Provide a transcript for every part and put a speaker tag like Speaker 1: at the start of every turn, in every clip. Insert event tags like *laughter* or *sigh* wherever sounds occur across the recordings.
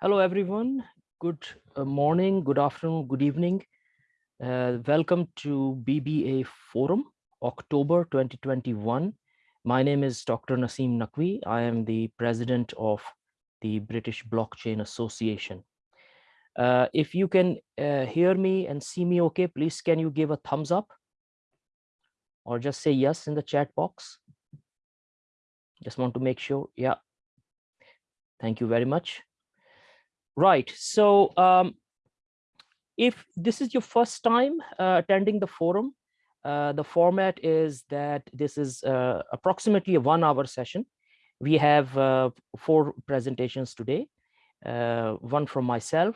Speaker 1: Hello, everyone. Good uh, morning, good afternoon, good evening. Uh, welcome to BBA Forum, October 2021. My name is Dr. Naseem Naqvi. I am the president of the British Blockchain Association. Uh, if you can uh, hear me and see me okay, please can you give a thumbs up or just say yes in the chat box? Just want to make sure. Yeah. Thank you very much. Right. So um, if this is your first time uh, attending the forum, uh, the format is that this is uh, approximately a one hour session. We have uh, four presentations today, uh, one from myself,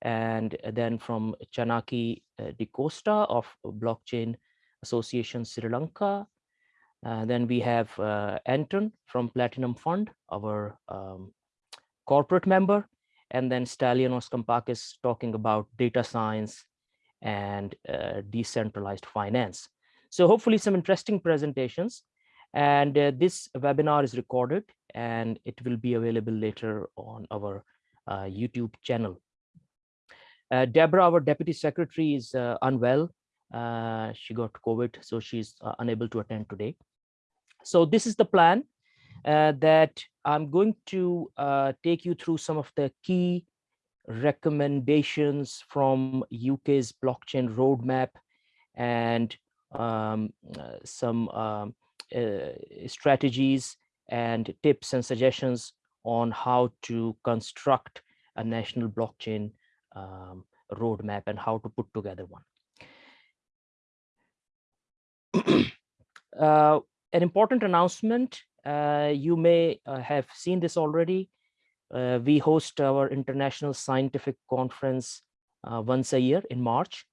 Speaker 1: and then from Chanaki uh, De Costa of Blockchain Association Sri Lanka. then we have Anton from Platinum Fund, our um, corporate member, and then Stylianos Kampakis talking about data science and uh, decentralized finance. So hopefully some interesting presentations. And uh, this webinar is recorded and it will be available later on our uh, YouTube channel. Uh, Deborah, our deputy secretary is uh, unwell. Uh, she got COVID, so she's unable to attend today. So this is the plan uh, that I'm going to uh, take you through some of the key recommendations from UK's blockchain roadmap and um, uh, some um, uh, strategies and tips and suggestions on how to construct a national blockchain um, roadmap and how to put together one. *clears throat* uh, an important announcement you may uh, have seen this already. Uh, we host our international scientific conference once a year in March.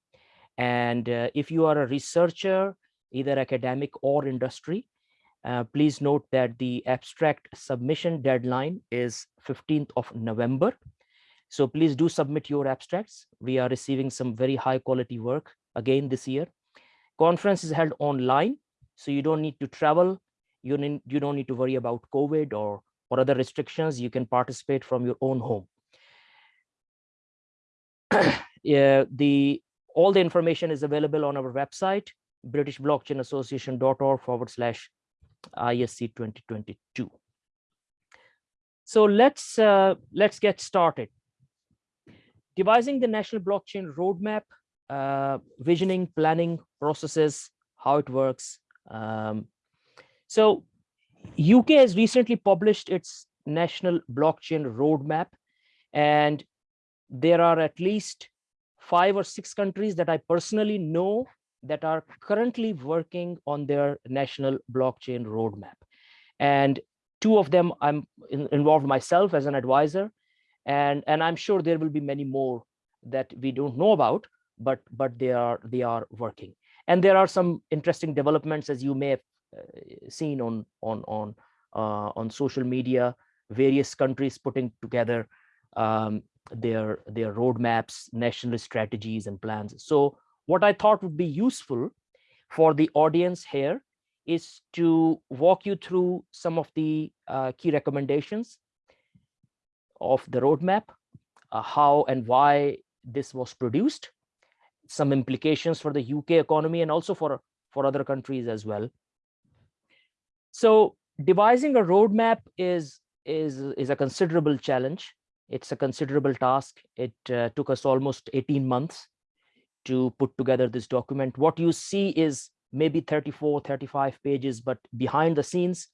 Speaker 1: And if you are a researcher, either academic or industry, uh, please note that the abstract submission deadline is 15th of November. So please do submit your abstracts. We are receiving some very high quality work again this year. Conference is held online, so you don't need to travel you, need, you don't need to worry about COVID or, or other restrictions. You can participate from your own home. *clears throat* yeah, the all the information is available on our website, britishblockchainassociation.org forward slash ISC 2022. So let's uh, let's get started. Devising the national blockchain roadmap, uh, visioning, planning processes, how it works, um, so UK has recently published its national blockchain roadmap, and there are at least five or six countries that I personally know that are currently working on their national blockchain roadmap. And two of them I'm in, involved myself as an advisor, and, and I'm sure there will be many more that we don't know about, but, but they, are, they are working. And there are some interesting developments, as you may have seen on on on uh, on social media various countries putting together um, their their roadmaps national strategies and plans. So what i thought would be useful for the audience here is to walk you through some of the uh, key recommendations of the roadmap uh, how and why this was produced some implications for the uk economy and also for for other countries as well so devising a roadmap is is is a considerable challenge. It's a considerable task. It uh, took us almost 18 months to put together this document. What you see is maybe 34, 35 pages, but behind the scenes,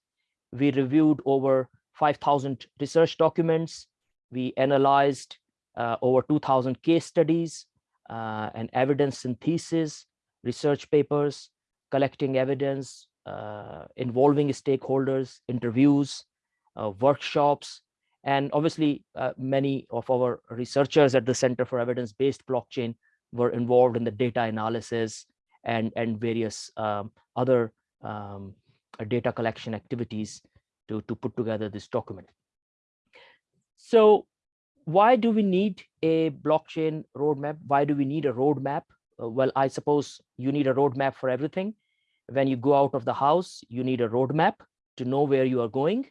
Speaker 1: we reviewed over 5,000 research documents. We analyzed uh, over 2,000 case studies uh, and evidence synthesis, research papers, collecting evidence, involving stakeholders, interviews, uh, workshops, and obviously uh, many of our researchers at the Center for Evidence-Based Blockchain were involved in the data analysis and, and various um, other um, data collection activities to, to put together this document. So why do we need a blockchain roadmap? Why do we need a roadmap? Uh, well, I suppose you need a roadmap for everything when you go out of the house, you need a roadmap to know where you are going,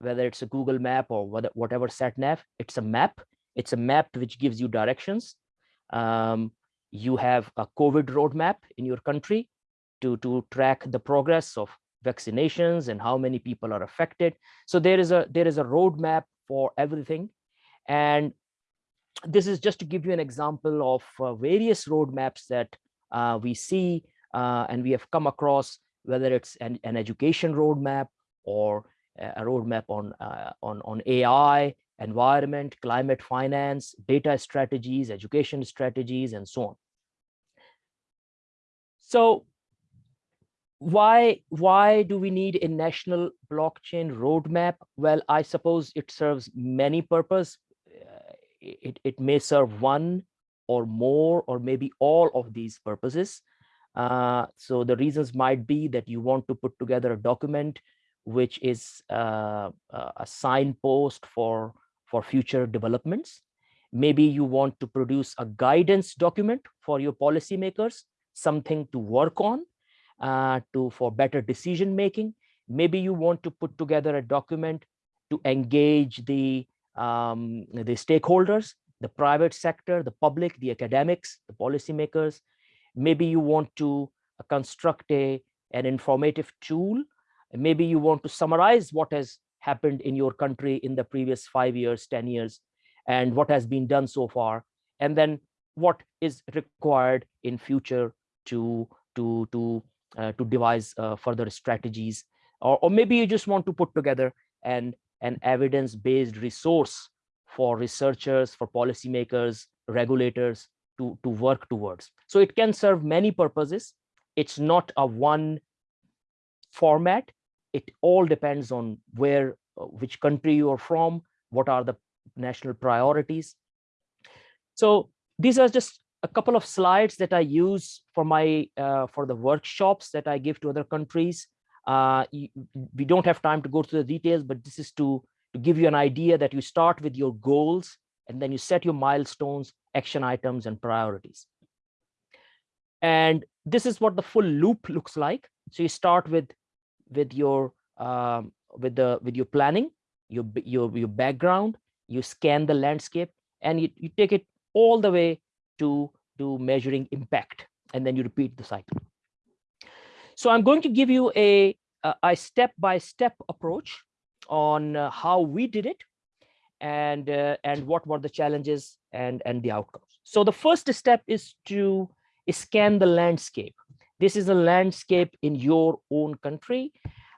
Speaker 1: whether it's a Google map or whatever sat nav, it's a map. It's a map which gives you directions. Um, you have a COVID roadmap in your country to, to track the progress of vaccinations and how many people are affected. So there is a there is a roadmap for everything. And this is just to give you an example of uh, various roadmaps that uh, we see uh, and we have come across, whether it's an, an education roadmap or a roadmap on, uh, on, on AI, environment, climate finance, data strategies, education strategies, and so on. So why why do we need a national blockchain roadmap? Well i suppose it serves many purpose. Uh, it, it may serve one or more or maybe all of these purposes uh, so the reasons might be that you want to put together a document which is uh, a signpost for for future developments maybe you want to produce a guidance document for your policymakers something to work on uh, to for better decision making. Maybe you want to put together a document to engage the um, the stakeholders, the private sector, the public, the academics, the policymakers. Maybe you want to uh, construct a an informative tool. Maybe you want to summarize what has happened in your country in the previous five years, 10 years, and what has been done so far, and then what is required in future to to to uh, to devise uh, further strategies or, or maybe you just want to put together an an evidence-based resource for researchers for policymakers regulators to to work towards. So it can serve many purposes. It's not a one format. It all depends on where uh, which country you are from what are the national priorities. So these are just a couple of slides that I use for my uh, for the workshops that I give to other countries. Uh, we don't have time to go through the details, but this is to, to give you an idea that you start with your goals and then you set your milestones, action items, and priorities. And this is what the full loop looks like. So you start with with your um, with the with your planning, your your your background, you scan the landscape, and you, you take it all the way to, to measuring impact, and then you repeat the cycle. So I'm going to give you a, a step-by-step -step approach on uh, how we did it and, uh, and what were the challenges and, and the outcomes. So the first step is to scan the landscape. This is a landscape in your own country.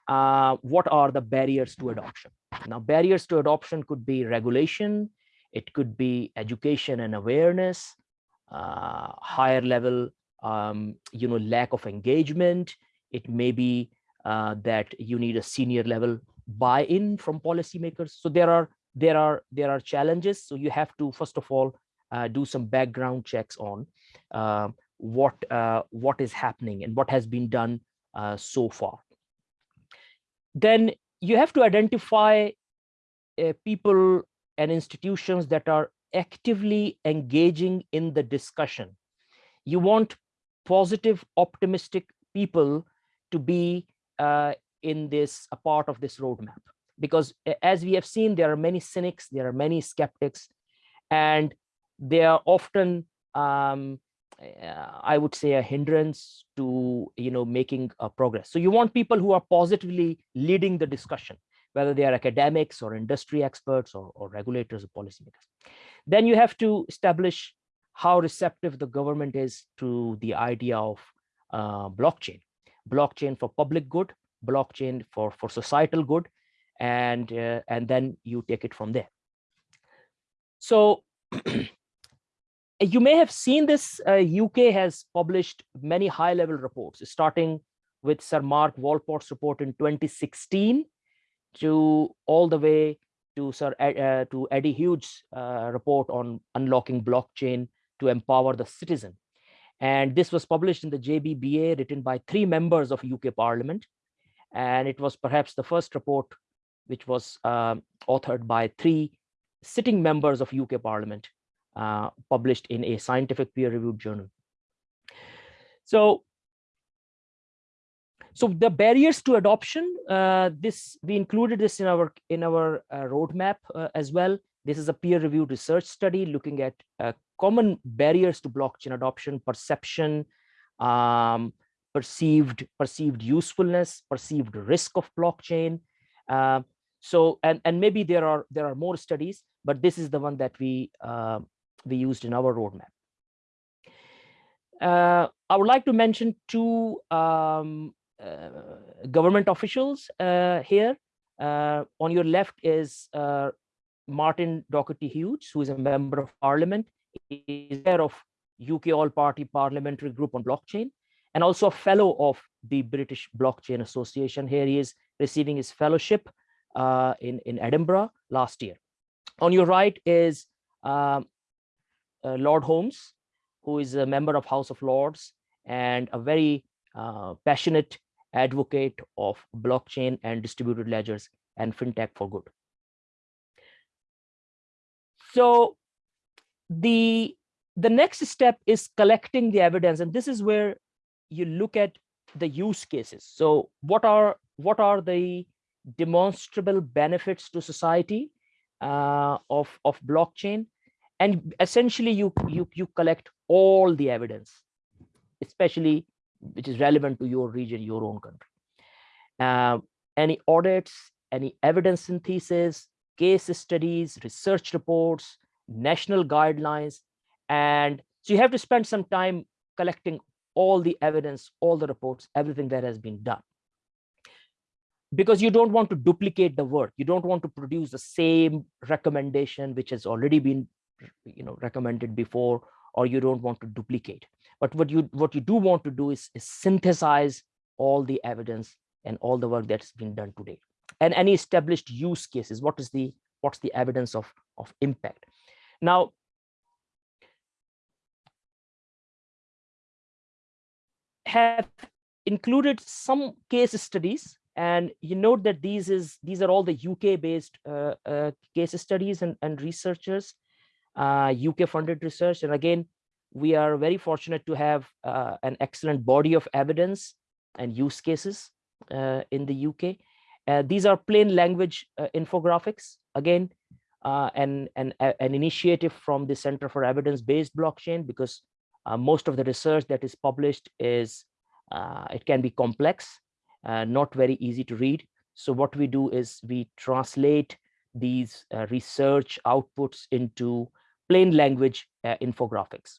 Speaker 1: Uh, what are the barriers to adoption? Now, barriers to adoption could be regulation, it could be education and awareness, uh, higher level, um, you know, lack of engagement. It may be uh, that you need a senior level buy-in from policymakers. So there are there are there are challenges. So you have to first of all uh, do some background checks on uh, what uh, what is happening and what has been done uh, so far. Then you have to identify uh, people and institutions that are actively engaging in the discussion. You want positive, optimistic people to be uh, in this, a part of this roadmap. Because as we have seen, there are many cynics, there are many skeptics, and they are often, um, uh, I would say, a hindrance to you know making progress. So you want people who are positively leading the discussion, whether they are academics or industry experts or, or regulators or policymakers. Then you have to establish how receptive the government is to the idea of uh, blockchain, blockchain for public good, blockchain for, for societal good, and, uh, and then you take it from there. So *clears throat* you may have seen this, uh, UK has published many high level reports, starting with Sir Mark Walport's report in 2016 to all the way to Sir uh, to Eddie hughes uh, report on unlocking blockchain to empower the citizen. And this was published in the JBBA written by three members of UK Parliament. And it was perhaps the first report which was uh, authored by three sitting members of UK Parliament, uh, published in a scientific peer-reviewed journal. So so the barriers to adoption, uh, this we included this in our in our uh, roadmap uh, as well. This is a peer-reviewed research study looking at uh, common barriers to blockchain adoption, perception, um, perceived perceived usefulness, perceived risk of blockchain. Uh, so, and and maybe there are there are more studies, but this is the one that we uh, we used in our roadmap. Uh, I would like to mention two um, uh, government officials uh, here. Uh, on your left is Martin Docherty Hughes, who is a member of parliament. Is chair of UK All-Party Parliamentary Group on Blockchain, and also a fellow of the British Blockchain Association. Here he is receiving his fellowship uh, in, in Edinburgh last year. On your right is um, uh, Lord Holmes, who is a member of House of Lords and a very uh, passionate advocate of blockchain and distributed ledgers and fintech for good. So the the next step is collecting the evidence, and this is where you look at the use cases. So what are what are the demonstrable benefits to society uh, of of blockchain, and essentially you you you collect all the evidence, especially which is relevant to your region, your own country. Uh, any audits, any evidence synthesis, case studies, research reports, national guidelines. And so you have to spend some time collecting all the evidence, all the reports, everything that has been done. Because you don't want to duplicate the work. You don't want to produce the same recommendation which has already been you know, recommended before, or you don't want to duplicate. But what you what you do want to do is, is synthesize all the evidence and all the work that's been done today and any established use cases what is the what's the evidence of of impact now have included some case studies and you note that these is these are all the UK based uh, uh, case studies and, and researchers uh, UK funded research. And again we are very fortunate to have uh, an excellent body of evidence and use cases uh, in the UK. Uh, these are plain language infographics, again, and, and an initiative from the Center for Evidence-Based Blockchain, because most of the research that is published is, it can be complex, not very easy to read. So what we do is we translate these research outputs into plain language infographics.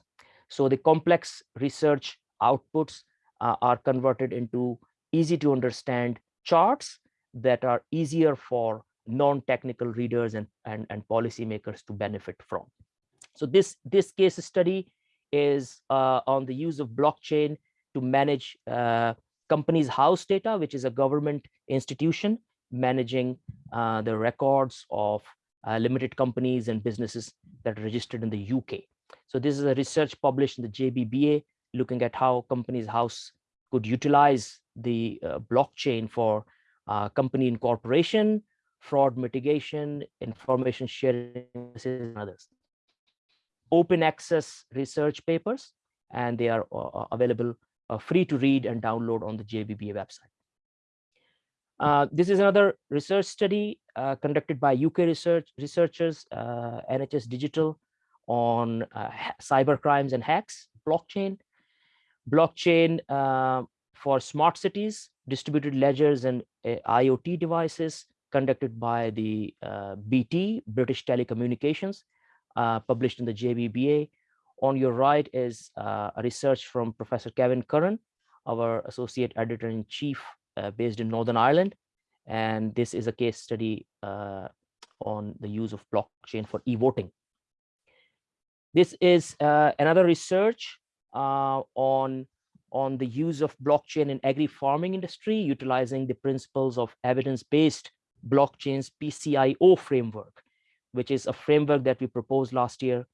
Speaker 1: So the complex research outputs uh, are converted into easy to understand charts that are easier for non-technical readers and, and, and policymakers to benefit from. So this, this case study is uh, on the use of blockchain to manage uh, companies' house data, which is a government institution managing uh, the records of uh, limited companies and businesses that are registered in the UK. So this is a research published in the JBBA looking at how companies house could utilize the uh, blockchain for uh, company incorporation, fraud mitigation, information sharing, and others. Open access research papers, and they are uh available uh, free to read and download on the JBBA website. Uh, this is another research study conducted by UK research researchers, NHS Digital, on uh, cyber crimes and hacks, blockchain, blockchain uh, for smart cities, distributed ledgers and uh, IoT devices conducted by the uh, BT, British Telecommunications, uh, published in the JBBA. On your right is uh, a research from Professor Kevin Curran, our associate editor-in-chief based in Northern Ireland. And this is a case study on the use of blockchain for e-voting this is uh, another research uh, on, on the use of blockchain in agri-farming industry, utilizing the principles of evidence-based blockchain's PCIO framework, which is a framework that we proposed last year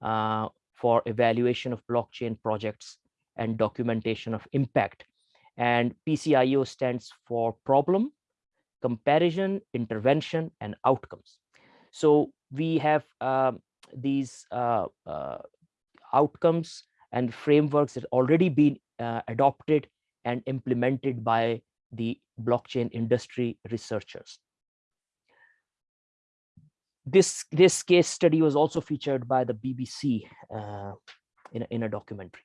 Speaker 1: uh, for evaluation of blockchain projects and documentation of impact. And PCIO stands for problem, comparison, intervention, and outcomes. So we have um, these uh, uh, outcomes and frameworks that already been uh, adopted and implemented by the blockchain industry researchers. This, this case study was also featured by the BBC uh, in, a, in a documentary.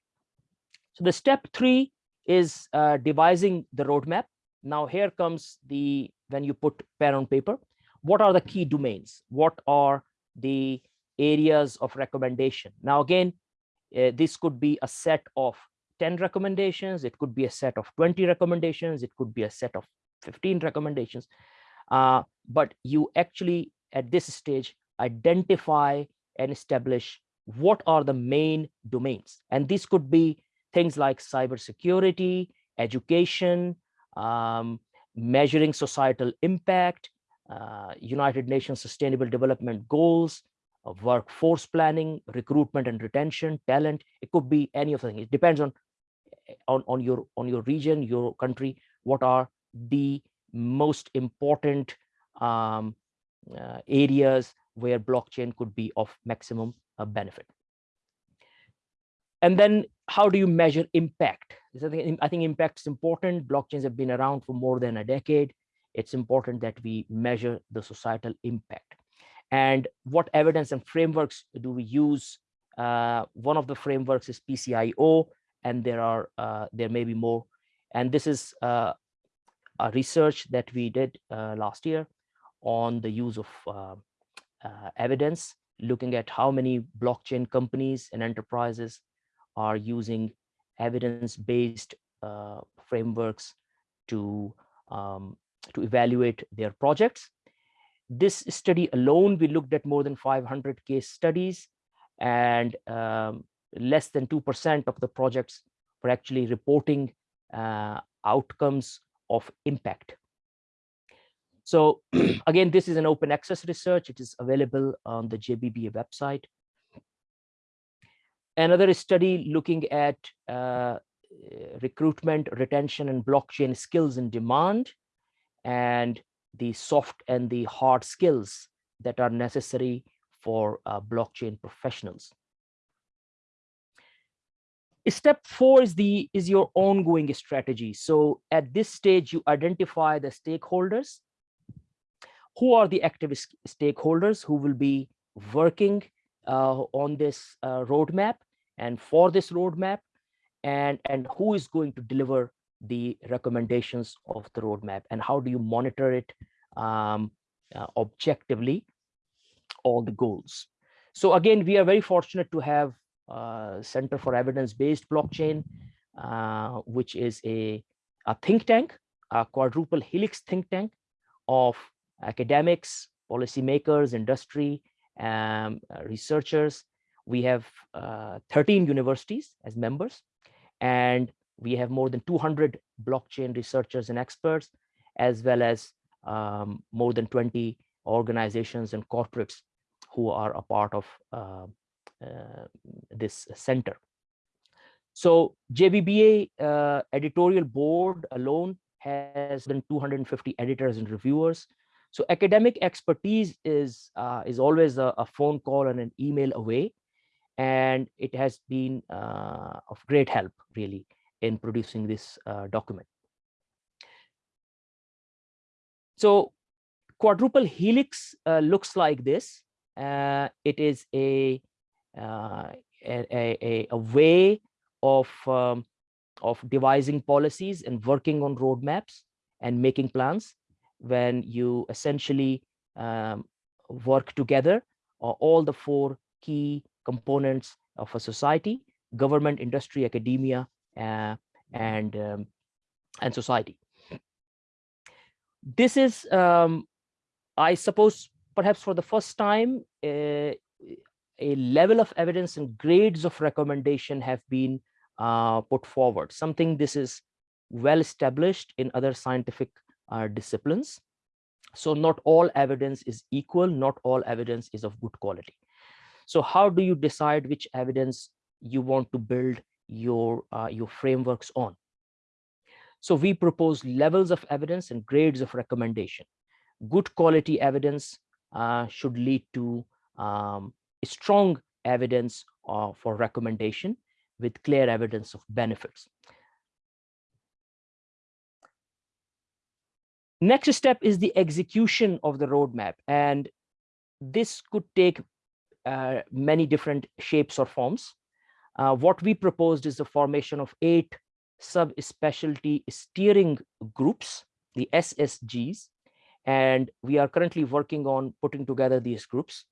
Speaker 1: So the step three is uh, devising the roadmap. Now here comes the, when you put pen on paper, what are the key domains? What are the areas of recommendation? Now again, uh, this could be a set of 10 recommendations, it could be a set of 20 recommendations, it could be a set of 15 recommendations. Uh, but you actually, at this stage, identify and establish what are the main domains. And this could be things like cybersecurity, education, um, measuring societal impact, uh, United Nations Sustainable Development Goals, uh, workforce planning, recruitment and retention, talent. It could be any of the things. It depends on, on, on, your, on your region, your country, what are the most important um, areas where blockchain could be of maximum uh, benefit. And then how do you measure impact? I think impact is important. Blockchains have been around for more than a decade. It's important that we measure the societal impact. And what evidence and frameworks do we use? Uh, one of the frameworks is PCIO, and there are uh, there may be more. And this is uh, a research that we did uh, last year on the use of uh, uh, evidence, looking at how many blockchain companies and enterprises are using evidence-based uh, frameworks to um, to evaluate their projects. This study alone, we looked at more than 500 case studies and um, less than 2% of the projects were actually reporting uh, outcomes of impact. So *clears throat* again, this is an open access research. It is available on the JBBA website another study looking at uh, recruitment, retention, and blockchain skills in demand, and the soft and the hard skills that are necessary for uh, blockchain professionals. Step four is the is your ongoing strategy. So at this stage, you identify the stakeholders. Who are the active stakeholders who will be working uh, on this uh, roadmap? and for this roadmap and and who is going to deliver the recommendations of the roadmap and how do you monitor it um, uh, objectively all the goals so again we are very fortunate to have uh, center for evidence-based blockchain uh, which is a, a think tank a quadruple helix think tank of academics policymakers industry um, researchers we have uh, 13 universities as members, and we have more than 200 blockchain researchers and experts, as well as um, more than 20 organizations and corporates who are a part of uh, uh, this center. So JBBA uh, editorial board alone has than 250 editors and reviewers. So academic expertise is uh, is always a, a, phone call and an email away and it has been uh, of great help really in producing this uh, document. So quadruple helix uh, looks like this. Uh, it is a, uh, a, a, a, way of, um, of devising policies and working on roadmaps and making plans when you essentially um, work together all the four key components of a society, government, industry, academia, uh, and, um, and society. This is, um, I suppose, perhaps for the first time, uh, a level of evidence and grades of recommendation have been uh, put forward. Something this is well established in other scientific uh, disciplines. So not all evidence is equal, not all evidence is of good quality. So how do you decide which evidence you want to build your, uh, your frameworks on? So we propose levels of evidence and grades of recommendation. Good quality evidence uh, should lead to um, strong evidence uh, for recommendation with clear evidence of benefits. Next step is the execution of the roadmap. And this could take uh, many different shapes or forms. Uh, what we proposed is the formation of eight sub-specialty steering groups, the SSGs, and we are currently working on putting together these groups.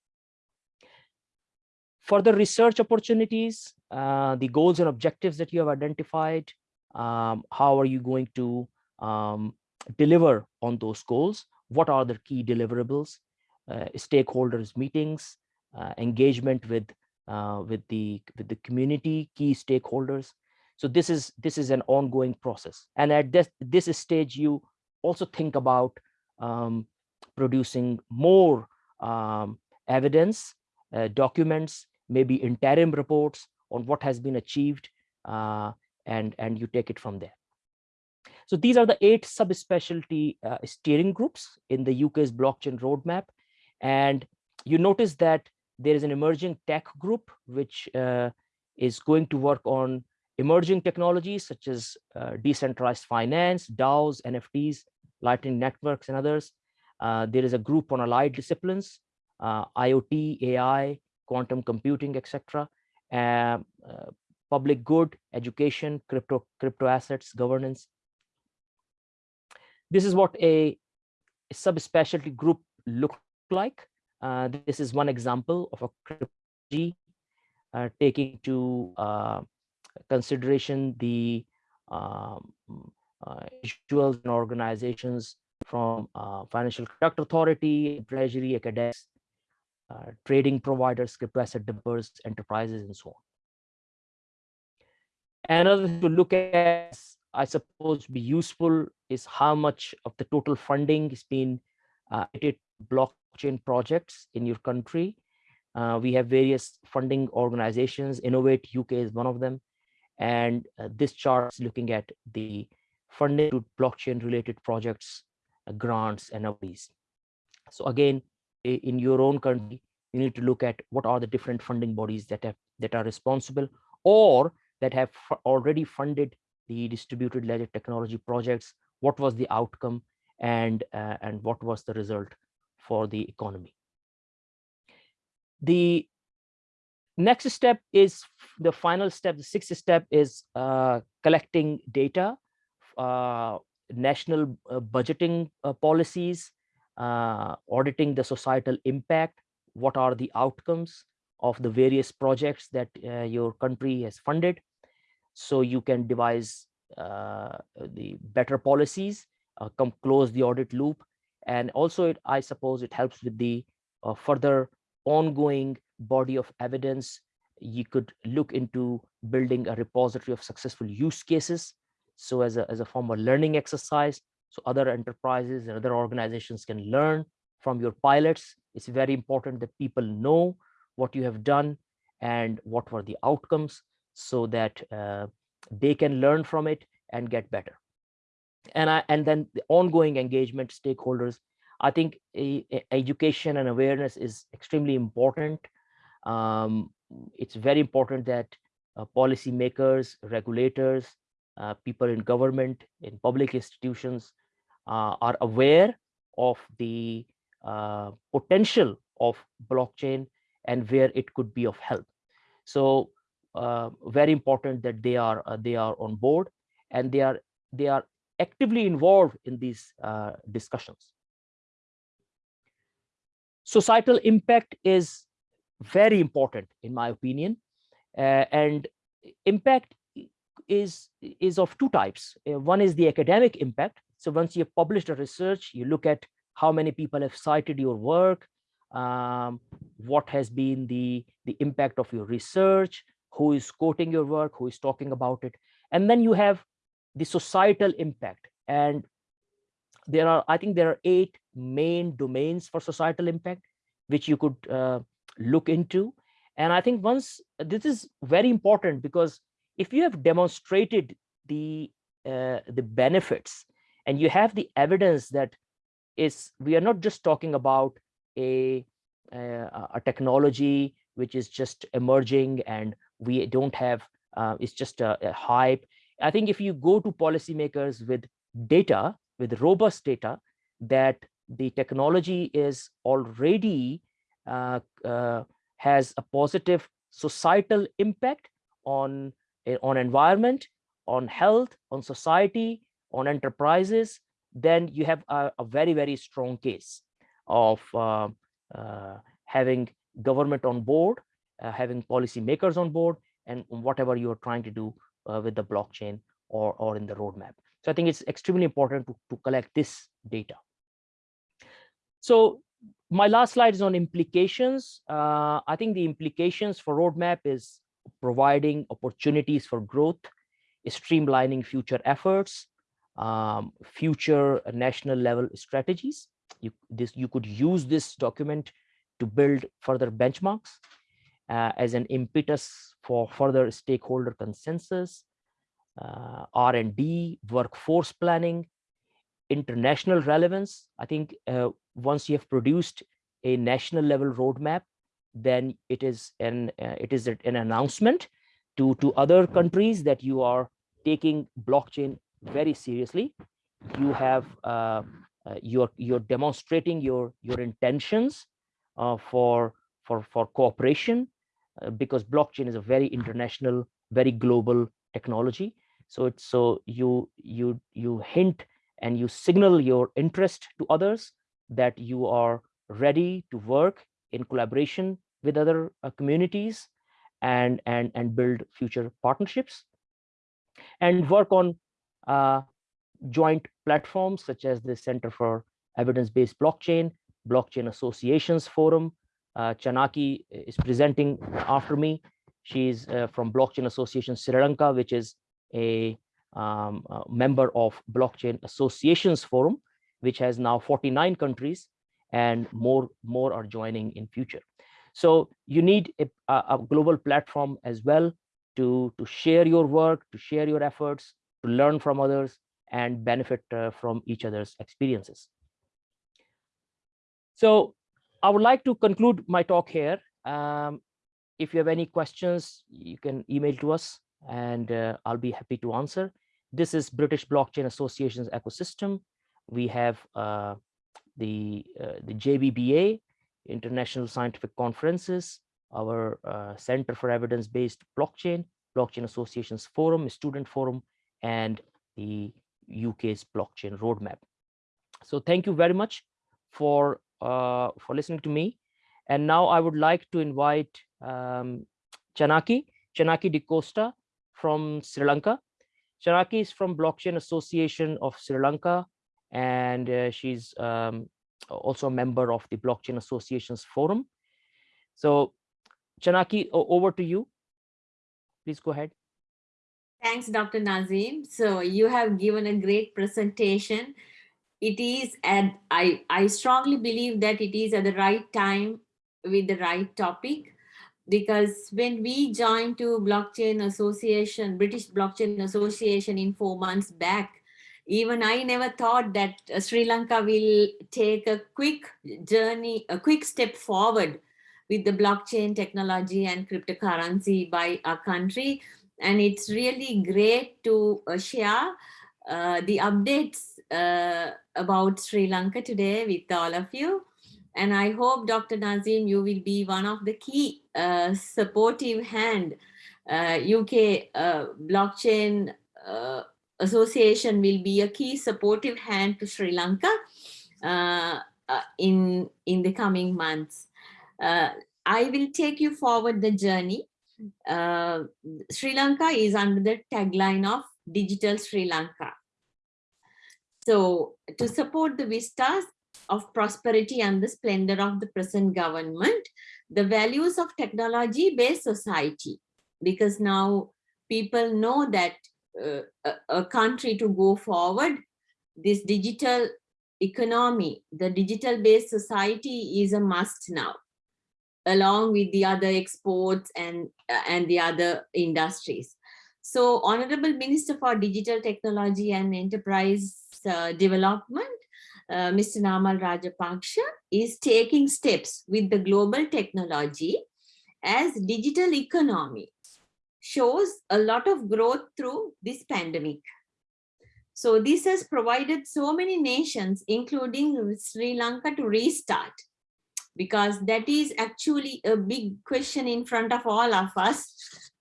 Speaker 1: Further research opportunities, uh, the goals and objectives that you have identified, um, how are you going to um, deliver on those goals? What are the key deliverables? Uh, stakeholders meetings, uh, engagement with uh, with the with the community key stakeholders. So this is this is an ongoing process. And at this this stage, you also think about um, producing more um, evidence, uh, documents, maybe interim reports on what has been achieved, uh, and and you take it from there. So these are the eight subspecialty uh, steering groups in the UK's blockchain roadmap. And you notice that there is an emerging tech group, which uh, is going to work on emerging technologies such as uh, decentralized finance, DAOs, NFTs, Lightning networks, and others. Uh, there is a group on allied disciplines, uh, IoT, AI, quantum computing, etc. Um, uh, public good, education, crypto, crypto assets, governance. This is what a, subspecialty group look like. Uh, this is one example of a cryptology uh, taking to uh, consideration the um, uh, individuals and organizations from uh, Financial Conduct Authority, Treasury, academics, uh, trading providers, crypto asset developers, enterprises, and so on. Another to look at, I suppose, be useful is how much of the total funding is being uh, blockchain projects in your country. Uh, we have various funding organizations. Innovate UK is one of them. And uh, this chart is looking at the funding to blockchain related projects, uh, grants and these. So again, in your own country, you need to look at what are the different funding bodies that have that are responsible or that have already funded the distributed ledger technology projects. What was the outcome and uh, and what was the result for the economy. The next step is the final step, the sixth step is uh, collecting data, uh, national uh, budgeting uh, policies, uh, auditing the societal impact, what are the outcomes of the various projects that your country has funded. So you can devise the better policies, come close the audit loop, and also, it, I suppose it helps with the uh, further ongoing body of evidence. You could look into building a repository of successful use cases. So as a, as a form of learning exercise, so other enterprises and other organizations can learn from your pilots. It's very important that people know what you have done and what were the outcomes so that uh, they can learn from it and get better. And I, and then the ongoing engagement stakeholders i think a, a education and awareness is extremely important. Um, it's very important that uh, policymakers regulators uh, people in government in public institutions uh, are aware of the uh, potential of blockchain and where it could be of help. So very important that they are uh, they are on board and they are they are actively involved in these uh, discussions. Societal impact is very important, in my opinion, uh, and impact is is of two types. Uh, one is the academic impact. So once you've published a research, you look at how many people have cited your work, um, what has been the the impact of your research, who is quoting your work, who is talking about it, and then you have the societal impact. And there are, I think there are eight main domains for societal impact, which you could uh, look into. And I think once this is very important because if you have demonstrated the uh, the benefits and you have the evidence that is we are not just talking about a uh, a technology which is just emerging and we don't have uh, it's just a, a hype. I think if you go to policymakers with data, with robust data, that the technology is already uh, uh, has a positive societal impact on, eh, on environment, on health, on society, on enterprises, then you have a, a very, very strong case of uh, uh, having government on board, uh, having policymakers on board, and whatever you're trying to do uh, with the blockchain or, or in the roadmap. So I think it's extremely important to, to collect this data. So my last slide is on implications. Uh, I think the implications for roadmap is providing opportunities for growth, streamlining future efforts, um, future national level strategies. You, this, you could use this document to build further benchmarks uh, as an impetus for further stakeholder consensus, uh, R&D, workforce planning, international relevance. I think uh, once you have produced a national level roadmap, then it is an uh, it is an announcement to to other countries that you are taking blockchain very seriously. You have uh, uh, you're you're demonstrating your your intentions for for for cooperation uh, because blockchain is a very international, very global technology. So it's so you you you hint and you signal your interest to others that you are ready to work in collaboration with other uh, communities and and and build future partnerships and work on uh, joint platforms such as the Center for Evidence-Based Blockchain, Blockchain Associations Forum. Uh, Chanaki is presenting after me. She's uh, from Blockchain Association Sri Lanka, which is a, um, a member of Blockchain Associations Forum, which has now 49 countries and more, more are joining in future. So you need a, a global platform as well to, to share your work, to share your efforts, to learn from others and benefit uh, from each other's experiences. So I would like to conclude my talk here. Um, if you have any questions, you can email to us and uh, I'll be happy to answer. This is British Blockchain Association's ecosystem. We have uh, the, uh, the JBBA, International Scientific Conferences, our uh, Center for Evidence-Based Blockchain, Blockchain Associations Forum, Student Forum, and the UK's blockchain roadmap. So thank you very much for uh, for listening to me. And now I would like to invite um, Chanaki, Chanaki De Costa from Sri Lanka. Chanaki is from Blockchain Association of Sri Lanka, and uh, she's um, also a member of the Blockchain Associations Forum. So Chanaki, over to you. Please go ahead.
Speaker 2: Thanks, Dr. Nazim. So you have given a great presentation. It is, and I, I strongly believe that it is at the right time with the right topic because when we joined to blockchain association british blockchain association in four months back even i never thought that uh, sri lanka will take a quick journey a quick step forward with the blockchain technology and cryptocurrency by our country. And it's really great to uh, share uh, the updates uh, about Sri Lanka today with all of you. And I hope, Dr. Nazim, you will be one of the key uh, supportive hand. UK uh, uh, Blockchain Association will be a key supportive hand to Sri Lanka in, in the coming months. I will take you forward the journey uh, Sri Lanka is under the tagline of Digital Sri Lanka. So to support the vistas of prosperity and the splendor of the present government, the values of technology-based society, because now people know that uh, a, a country to go forward, this digital economy, the digital-based society is a must now along with the other exports and, uh, and the other industries. So Honorable Minister for Digital Technology and Enterprise Development, uh, Mr. Namal Rajapaksa is taking steps with the global technology as digital economy shows a lot of growth through this pandemic. So this has provided so many nations, including Sri Lanka to restart because that is actually a big question in front of all of us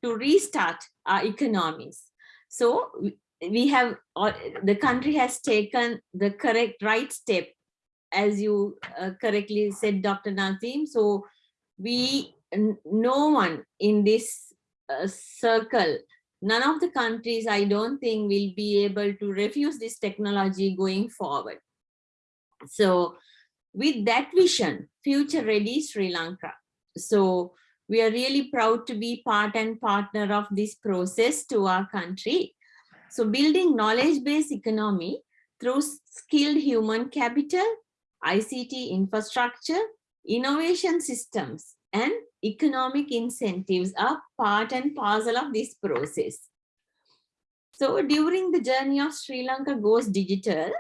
Speaker 2: to restart our economies. So we have, the country has taken the correct right step, as you uh, correctly said, Dr. Nazim. So we, no one in this uh, circle, none of the countries, I don't think will be able to refuse this technology going forward. So with that vision, future ready Sri Lanka. So we are really proud to be part and partner of this process to our country. So building knowledge-based economy through skilled human capital, ICT infrastructure, innovation systems, and economic incentives are part and parcel of this process. So during the journey of Sri Lanka goes digital,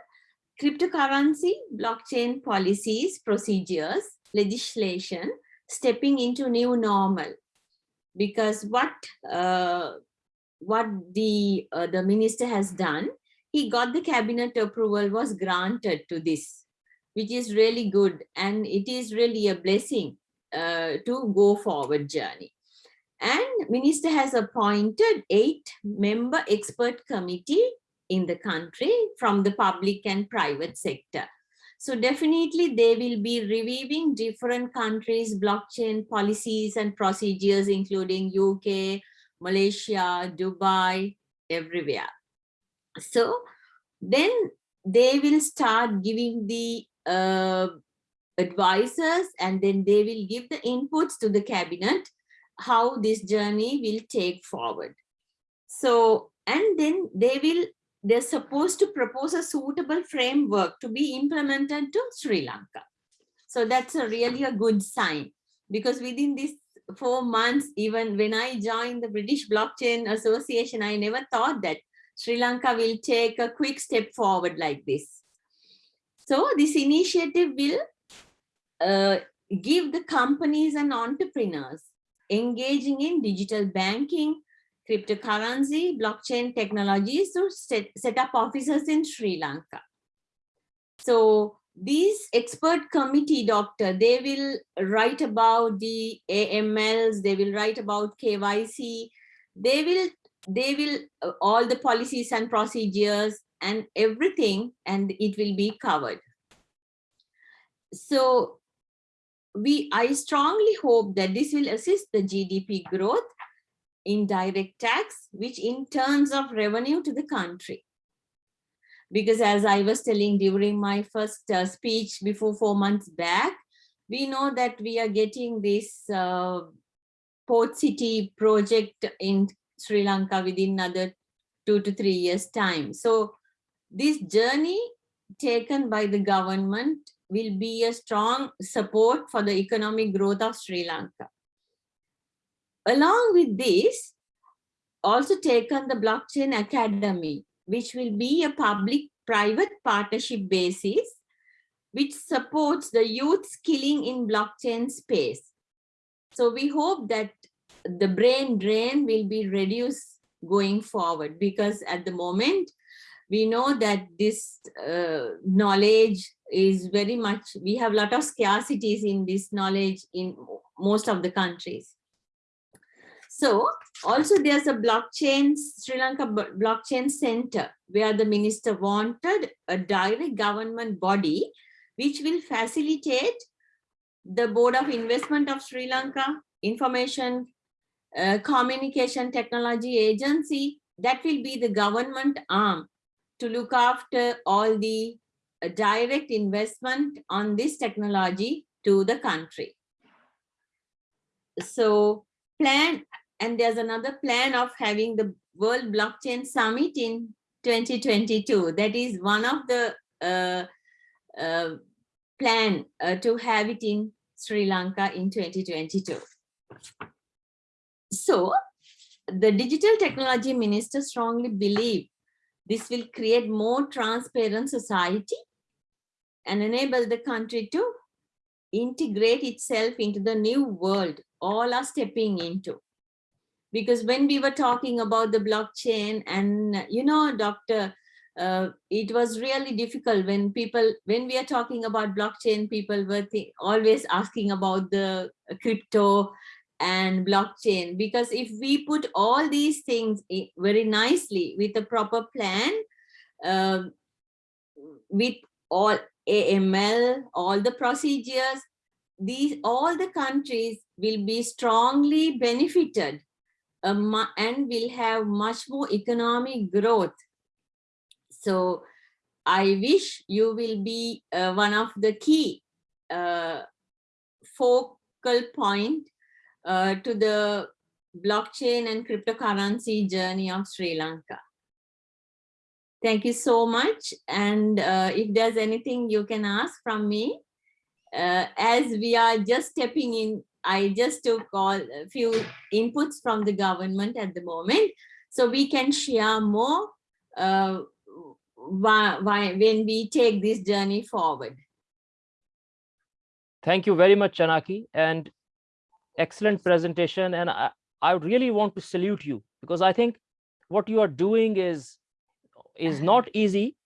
Speaker 2: cryptocurrency, blockchain policies, procedures, legislation, stepping into new normal. Because what uh, what the uh, the minister has done, he got the cabinet approval was granted to this, which is really good and it is really a blessing uh, to go forward journey. And minister has appointed eight member expert committee in the country from the public and private sector. So definitely they will be reviewing different countries, blockchain policies and procedures, including UK, Malaysia, Dubai, everywhere. So then they will start giving the uh, advisors and then they will give the inputs to the cabinet how this journey will take forward. So, and then they will they're supposed to propose a suitable framework to be implemented to Sri Lanka. So that's a really a good sign because within these four months, even when I joined the British Blockchain Association, I never thought that Sri Lanka will take a quick step forward like this. So this initiative will uh, give the companies and entrepreneurs engaging in digital banking, cryptocurrency, blockchain technologies to set, set up offices in Sri Lanka. So these expert committee doctor, they will write about the AMLs, they will write about KYC, they will, they will, uh, all the policies and procedures and everything, and it will be covered. So we, I strongly hope that this will assist the GDP growth in direct tax, which in terms of revenue to the country. Because as I was telling during my first uh, speech before four months back, we know that we are getting this uh, port city project in Sri Lanka within another two to three years time. So this journey taken by the government will be a strong support for the economic growth of Sri Lanka. Along with this, also taken the Blockchain Academy, which will be a public-private partnership basis, which supports the youth skilling in blockchain space. So we hope that the brain drain will be reduced going forward because at the moment, we know that this uh, knowledge is very much, we have a lot of scarcities in this knowledge in most of the countries. So also there's a blockchain, Sri Lanka Blockchain Center, where the minister wanted a direct government body which will facilitate the Board of Investment of Sri Lanka, Information uh, Communication Technology Agency, that will be the government arm to look after all the uh, direct investment on this technology to the country. So plan and there's another plan of having the World Blockchain Summit in 2022. That is one of the uh, uh, plan uh, to have it in Sri Lanka in 2022. So the digital technology minister strongly believe this will create more transparent society and enable the country to integrate itself into the new world all are stepping into because when we were talking about the blockchain and you know dr uh, it was really difficult when people, when we are talking about blockchain, people were always asking about the crypto and blockchain, because if we put all these things very nicely with a proper plan, uh, with all AML, all the procedures, these all the countries will be strongly benefited um, and will have much more economic growth so I wish you will be uh, one of the key uh, focal point uh, to the blockchain and cryptocurrency journey of Sri Lanka. Thank you so much. And uh, if there's anything you can ask from me, uh, as we are just stepping in, I just took all a few inputs from the government at the moment, so we can share more uh, why, why, when we take this journey forward.
Speaker 1: Thank you very much, Chanaki, and excellent presentation. And I, I really want to salute you because I think what you are doing is is *laughs* not easy.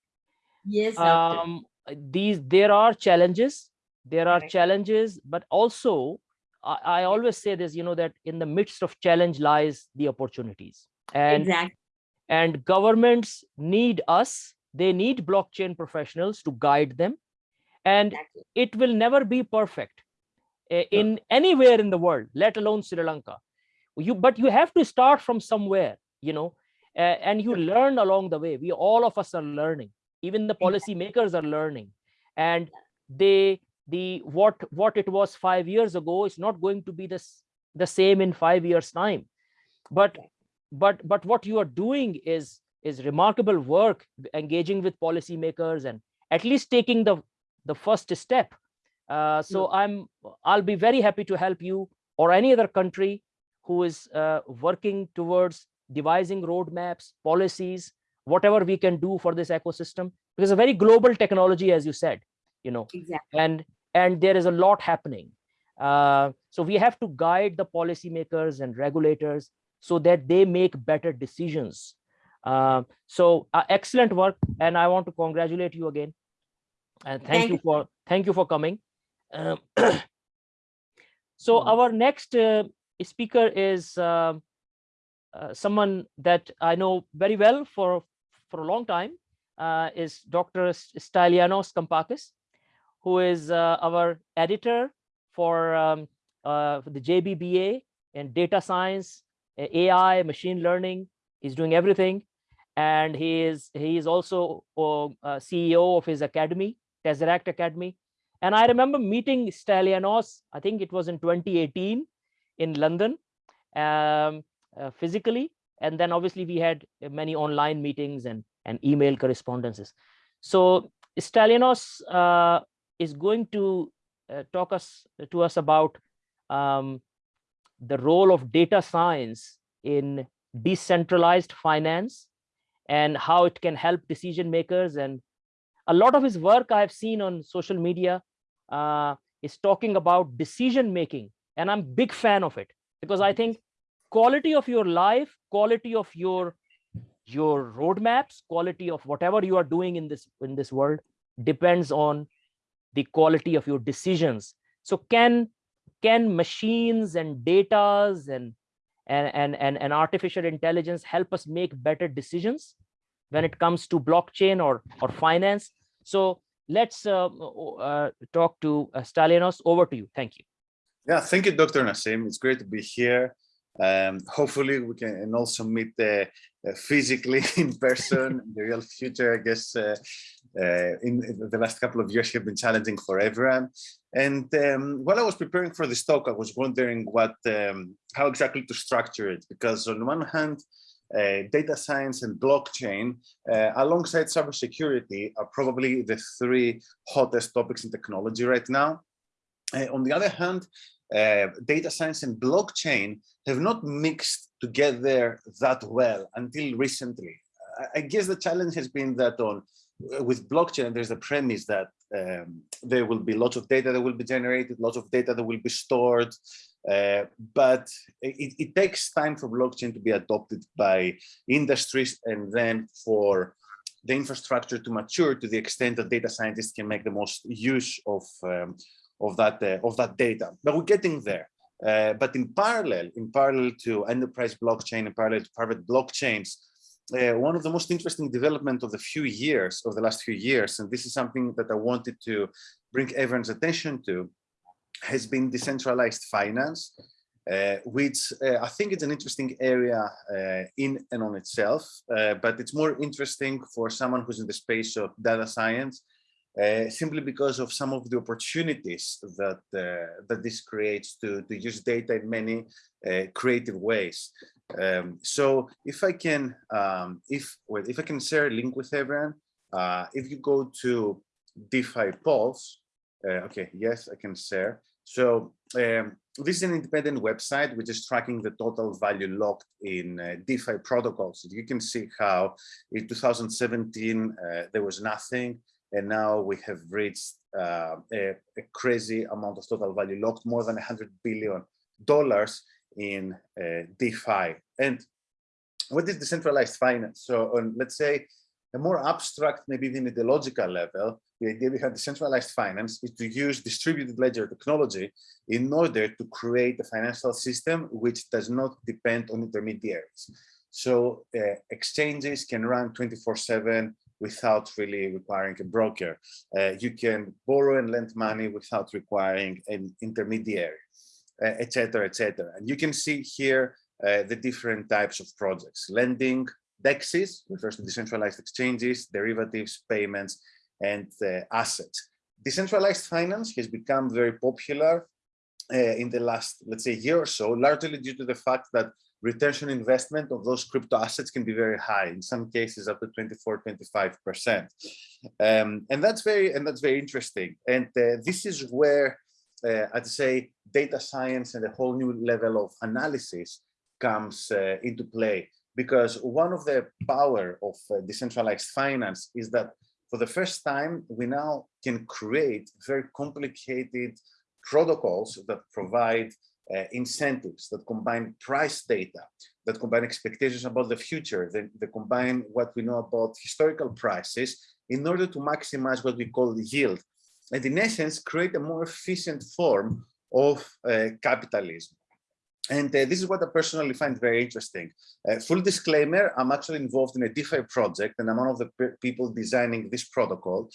Speaker 2: Yes.
Speaker 1: Um, these there are challenges. There are right. challenges, but also I, I always say this, you know, that in the midst of challenge lies the opportunities. And
Speaker 2: exactly.
Speaker 1: and governments need us they need blockchain professionals to guide them. And exactly. it will never be perfect eh, in no. anywhere in the world, let alone Sri Lanka. You, but you have to start from somewhere, you know, uh, and you learn along the way. We all of us are learning. Even the policy makers are learning, and they the what what it was five years ago is not going to be this the same in five years time. But but but what you are doing is is remarkable work engaging with policymakers and at least taking the the first step uh, so yeah. i'm i'll be very happy to help you or any other country who is uh, working towards devising roadmaps policies whatever we can do for this ecosystem because a very global technology as you said you know
Speaker 2: exactly.
Speaker 1: and and there is a lot happening uh, so we have to guide the policymakers and regulators so that they make better decisions uh, so uh, excellent work, and I want to congratulate you again. And thank, thank you for thank you for coming. Um, *clears throat* so our next uh, speaker is um, uh, someone that I know very well for for a long time. Uh, is Dr. Stylianos Kampakis, who is our editor for, um, for the JBBA and data science, AI, machine learning. He's doing everything and he is he is also uh, CEO of his academy, Tesseract Academy. And I remember meeting Stylianos, I think it was in 2018 in London, um, uh, physically. And then obviously we had many online meetings and, and email correspondences. So Stylianos uh, is going to uh, talk us to us about um, the role of data science in decentralized finance and how it can help decision makers. And a lot of his work I've seen on social media uh, is talking about decision making. And I'm big fan of it because I think quality of your life, quality of your your roadmaps, quality of whatever you are doing in this in this world depends on the quality of your decisions. So can can machines and datas and and, and, and, and artificial intelligence help us make better decisions when it comes to blockchain or, or finance. So let's uh, uh, talk to uh. Over to you. Thank you.
Speaker 3: Yeah, thank you, Dr. Naseem. It's great to be here. Um, hopefully we can also meet uh, uh, physically *laughs* in person in the real future. I guess uh, uh, in, in, the last couple of years have been challenging for everyone. And um, while I was preparing for this talk, I was wondering what, um, how exactly to structure it, because on one hand, uh, data science and blockchain, uh, alongside cybersecurity, are probably the three hottest topics in technology right now. Uh, on the other hand, uh, data science and blockchain have not mixed together that well until recently. I guess the challenge has been that on with blockchain, there's a premise that um, there will be lots of data that will be generated, lots of data that will be stored, uh, but it, it, takes time for blockchain to be adopted by industries and then for the infrastructure to mature to the extent that data scientists can make the most use of um, of that uh, of that data. But we're getting there. Uh, but in parallel, in parallel to enterprise blockchain, in parallel to private blockchains, uh, one of the most interesting development of the few years, of the last few years, and this is something that I wanted to bring everyone's attention to, has been decentralized finance, uh, which uh, I think it's an interesting area uh, in and on itself, uh, but it's more interesting for someone who's in the space of data science, uh, simply because of some of the opportunities that that this creates to, to use data in many creative ways. Um, so if I can, um, if well, if I can share a link with everyone, uh, if you go to DeFi Pulse, okay, yes, I can share. So um, this is an independent website which is tracking the total value locked in uh, DeFi protocols. You can see how in 2017 uh, there was nothing, and now we have reached uh, a, a, crazy amount of total value locked, more than 100 billion dollars in uh, DeFi. And what is decentralized finance? So on, let's say a more abstract, maybe even ideological level, the idea behind decentralized finance is to use distributed ledger technology in order to create a financial system which does not depend on intermediaries. So uh, exchanges can run 24 7 without really requiring a broker. Uh, you can borrow and lend money without requiring an intermediary, etc., uh, etc. Et and you can see here uh, the different types of projects. Lending, DEXs refers to decentralized exchanges, derivatives, payments, and uh, assets. Decentralized finance has become very popular in the last, let's say, year or so, largely due to the fact that retention investment of those crypto assets can be very high, in some cases up to 24, 25%. Um, and that's very, and that's very interesting. And uh, this is where I'd say data science and a whole new level of analysis comes uh, into play. Because one of the power of uh, decentralized finance is that for the first time, we now can create very complicated protocols that provide uh, incentives, that combine price data, that combine expectations about the future, that, that combine what we know about historical prices in order to maximize what we call the yield. And in essence, create a more efficient form of uh, capitalism. And uh, this is what I personally find very interesting. Uh, full disclaimer, I'm actually involved in a DeFi project and I'm one of the people designing this protocol,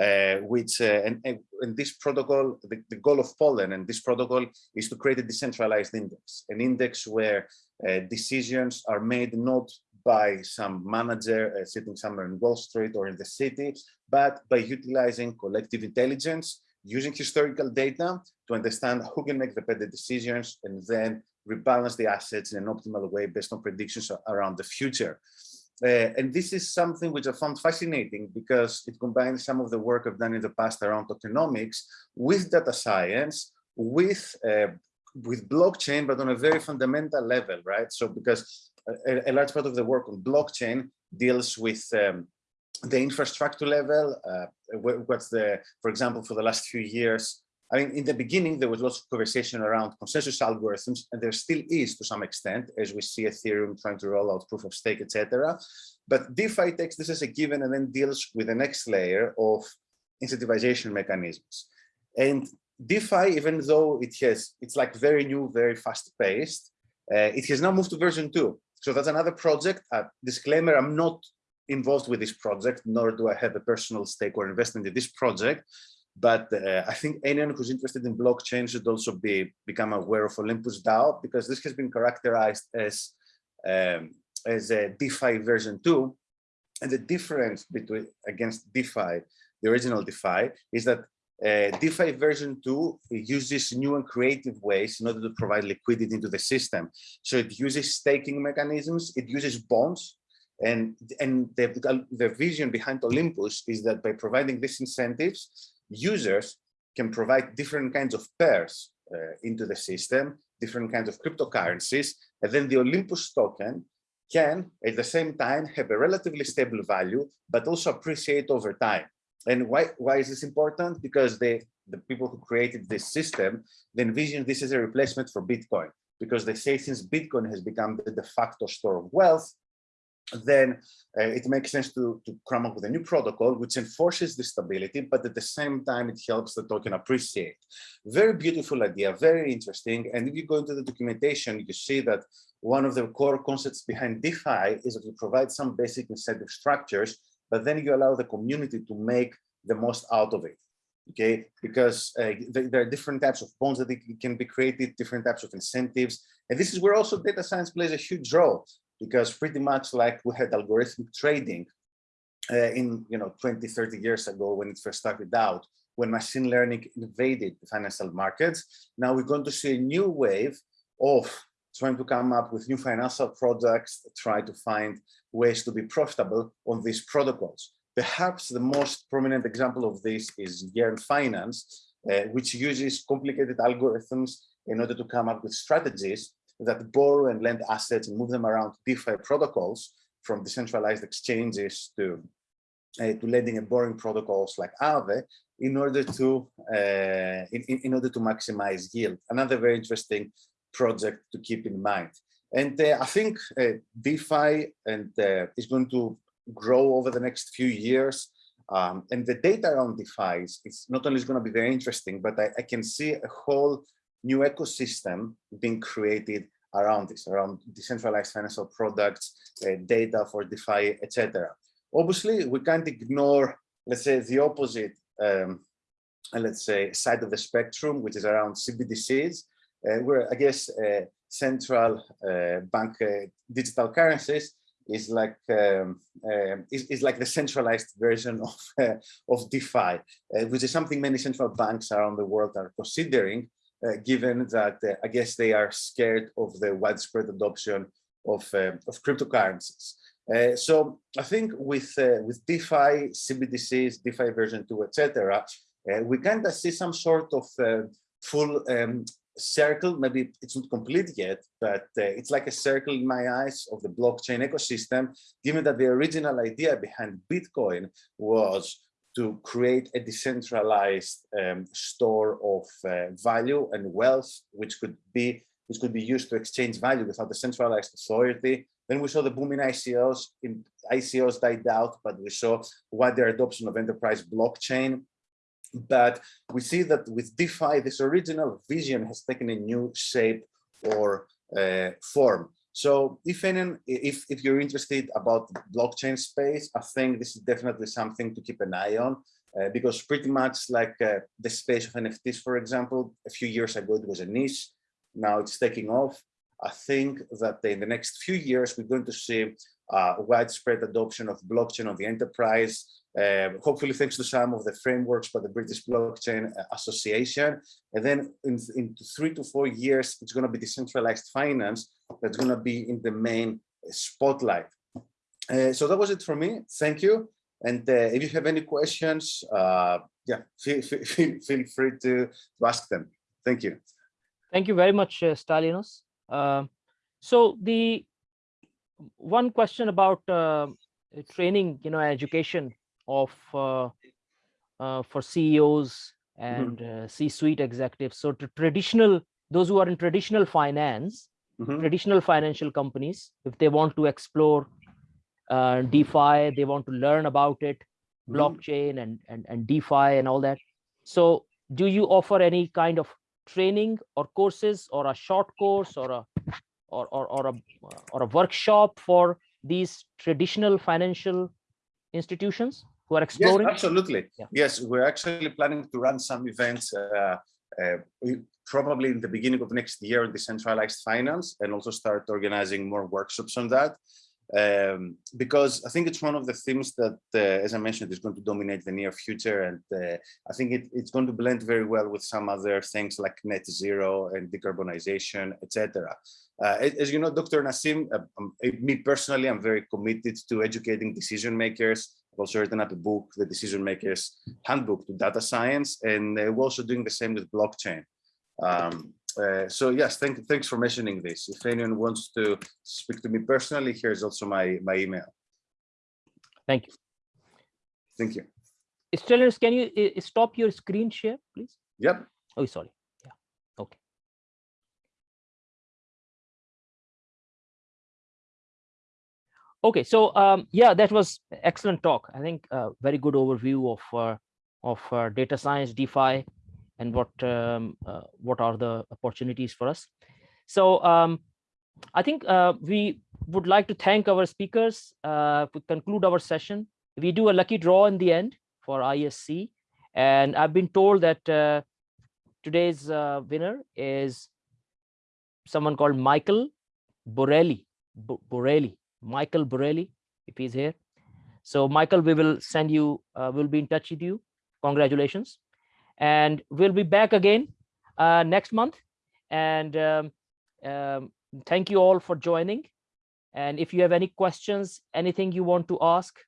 Speaker 3: uh, which, uh, and, and, this protocol, the, the, goal of Pollen and this protocol is to create a decentralized index, an index where uh, decisions are made not by some manager uh, sitting somewhere in Wall Street or in the city, but by utilizing collective intelligence using historical data to understand who can make the better decisions and then rebalance the assets in an optimal way based on predictions around the future. Uh, and this is something which I found fascinating because it combines some of the work I've done in the past around tokenomics with data science, with uh, with blockchain, but on a very fundamental level, right? So because a, a large part of the work on blockchain deals with um, the infrastructure level, uh, what's the, for example, for the last few years, I mean, in the beginning, there was lots of conversation around consensus algorithms, and there still is to some extent, as we see Ethereum trying to roll out proof of stake, etc. But DeFi takes this as a given and then deals with the next layer of incentivization mechanisms. And DeFi, even though it has, it's like very new, very fast paced, uh, it has now moved to version two. So that's another project. Uh, disclaimer, I'm not involved with this project, nor do I have a personal stake or investment in this project. But uh, I think anyone who's interested in blockchain should also be become aware of Olympus DAO because this has been characterized as um, as a DeFi version two. And the difference between against DeFi, the original DeFi, is that uh, DeFi version 2 uses new and creative ways in order to provide liquidity into the system. So it uses staking mechanisms, it uses bonds, and, and the, the vision behind Olympus is that by providing these incentives, users can provide different kinds of pairs uh, into the system, different kinds of cryptocurrencies, and then the Olympus token can, at the same time, have a relatively stable value, but also appreciate over time. And why, why is this important? Because the people who created this system, they envision this as a replacement for Bitcoin, because they say since Bitcoin has become the de facto store of wealth, then uh, it makes sense to, to come up with a new protocol which enforces the stability, but at the same time, it helps the token appreciate. Very beautiful idea, very interesting. And if you go into the documentation, you see that one of the core concepts behind DeFi is that you provide some basic incentive structures, but then you allow the community to make the most out of it okay because uh, there are different types of bonds that can be created different types of incentives and this is where also data science plays a huge role because pretty much like we had algorithmic trading uh, in you know 20 30 years ago when it first started out when machine learning invaded the financial markets now we're going to see a new wave of trying to come up with new financial products try to find ways to be profitable on these protocols. Perhaps the most prominent example of this is Yearn Finance, uh, which uses complicated algorithms in order to come up with strategies that borrow and lend assets and move them around DeFi protocols from decentralized exchanges to, uh, to lending and borrowing protocols like Aave in order to uh, in, in, order to maximize yield. Another very interesting project to keep in mind. And uh, I think uh, DeFi and uh, is going to grow over the next few years. Um, and the data around DeFi is, not only is going to be very interesting, but I, I, can see a whole new ecosystem being created around this, around decentralized financial products, uh, data for DeFi, etc. Obviously, we can't ignore, let's say, the opposite, um, let's say, side of the spectrum, which is around CBDCs, uh, where I guess uh, central uh, bank uh, digital currencies is like um, uh, is, is like the centralized version of *laughs* of DeFi, uh, which is something many central banks around the world are considering, given that uh, I guess they are scared of the widespread adoption of uh, of cryptocurrencies. so I think with with DeFi, CBDCs, DeFi version two, etc., we kind of see some sort of full um, circle, maybe it's not complete yet, but uh, it's like a circle in my eyes of the blockchain ecosystem, given that the original idea behind Bitcoin was to create a decentralized um, store of uh, value and wealth, which could be which could be used to exchange value without a centralized authority. Then we saw the boom in ICOs. In, ICOs died out, but we saw wider adoption of enterprise blockchain but we see that with DeFi, this original vision has taken a new shape or uh, form. So if any, if, if you're interested about blockchain space, I think this is definitely something to keep an eye on uh, because pretty much like uh, the space of NFTs, for example, a few years ago, it was a niche. Now it's taking off. I think that in the next few years, we're going to see uh, widespread adoption of blockchain on the enterprise, uh, hopefully thanks to some of the frameworks by the British Blockchain uh, Association. And then in, in three to four years, it's going to be decentralized finance that's going to be in the main spotlight. Uh, so that was it for me. Thank you. And uh, if you have any questions, uh, yeah, feel, feel, feel free to, to ask them. Thank you.
Speaker 1: Thank you very much, uh, Stylianos. Uh, so the one question about uh, training, you know, education of uh, uh, for CEOs
Speaker 3: Mm-hmm.
Speaker 1: and uh, C-suite executives. So to traditional, those who are in traditional finance,
Speaker 3: Mhm.
Speaker 1: traditional financial companies, if they want to explore uh, DeFi, they want to learn about it,
Speaker 3: Mhm.
Speaker 1: blockchain and, and, and DeFi and all that. So do you offer any kind of training or courses or a short course or a or, or, or a or a workshop for these traditional financial institutions who are
Speaker 3: Yes, absolutely.
Speaker 1: Yeah.
Speaker 3: Yes, we're actually planning to run some events uh, uh, probably in the beginning of next year on decentralized finance and also start organizing more workshops on that. Um, because I think it's one of the themes that, uh, as I mentioned, is going to dominate the near future. And uh, I think it, it's going to blend very well with some other things like net zero and decarbonization, etc. Uh, as as you know, Dr. Naseem, uh, um, uh, me personally, I'm very committed to educating decision makers. I've also written up a book, The Decision Makers Handbook to Data Science, and uh, we're also doing the same with blockchain. Um, uh, so yes, thank, thanks for mentioning this. If anyone wants to speak to me personally, here's also my, my email.
Speaker 1: Thank you.
Speaker 3: Thank you.
Speaker 1: Stellars, can you uh, stop your screen share, please?
Speaker 3: Yep.
Speaker 1: Oh, sorry. Okay, so um, yeah, that was excellent talk. I think uh, very good overview of uh, of uh, data science, DeFi, and what um, uh, what are the opportunities for us. So um, I think uh, we would like to thank our speakers. Uh, to conclude our session, we do a lucky draw in the end for ISC, and I've been told that today's winner is someone called Michael Borelli. Bo- Borelli, Michael Borelli, if he's here. So Michael, we will send you, uh, we'll be in touch with you. Congratulations. And we'll be back again uh, next month. And um, um, thank you all for joining. And if you have any questions, anything you want to ask,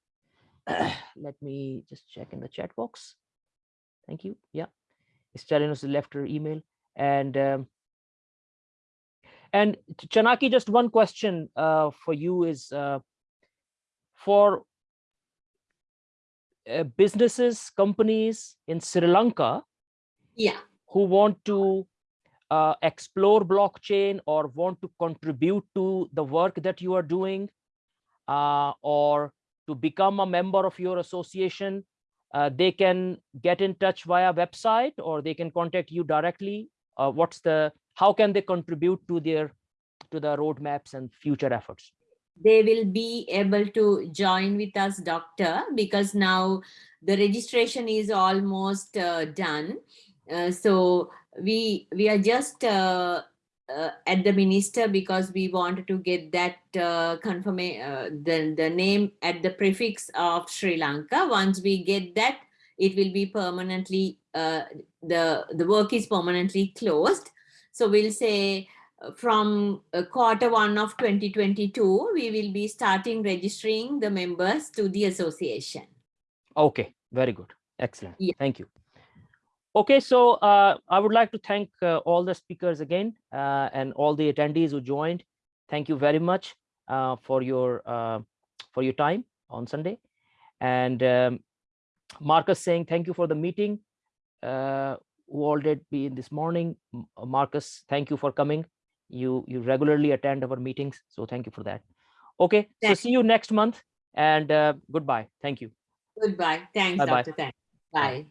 Speaker 1: *clears throat* let me just check in the chat box. Thank you. Yeah, us left her email. And um, and Chanaki, just one question uh, for you is uh, for uh, businesses, companies in Sri Lanka
Speaker 2: Yeah,
Speaker 1: who want to uh, explore blockchain or want to contribute to the work that you are doing uh, or to become a member of your association, uh, they can get in touch via website or they can contact you directly. Uh, what's the, how can they contribute to their, to the roadmaps and future efforts?
Speaker 2: they will be able to join with us, doctor, because now the registration is almost uh, done. Uh, so we we are just uh, uh, at the minister because we wanted to get that uh, confirmation, uh, the the name at the prefix of Sri Lanka. Once we get that, it will be permanently uh, the the work is permanently closed. So we'll say uh, from uh, quarter one of 2022, we will be starting registering the members to the association.
Speaker 1: Okay, very good. Excellent.
Speaker 2: Yeah.
Speaker 1: Thank you. Okay, so uh, I would like to thank uh, all the speakers again uh, and all the attendees who joined. Thank you very much uh, for your uh, for your time on Sunday. And um, Marcus saying thank you for the meeting. Who all did be in this morning. Uh, Marcus, thank you for coming. You you regularly attend our meetings, so thank you for that. Okay, so see you next month and uh, goodbye. Thank you.
Speaker 2: Goodbye. Thanks,
Speaker 1: Bye-bye.
Speaker 2: Dr. Thanks. Bye.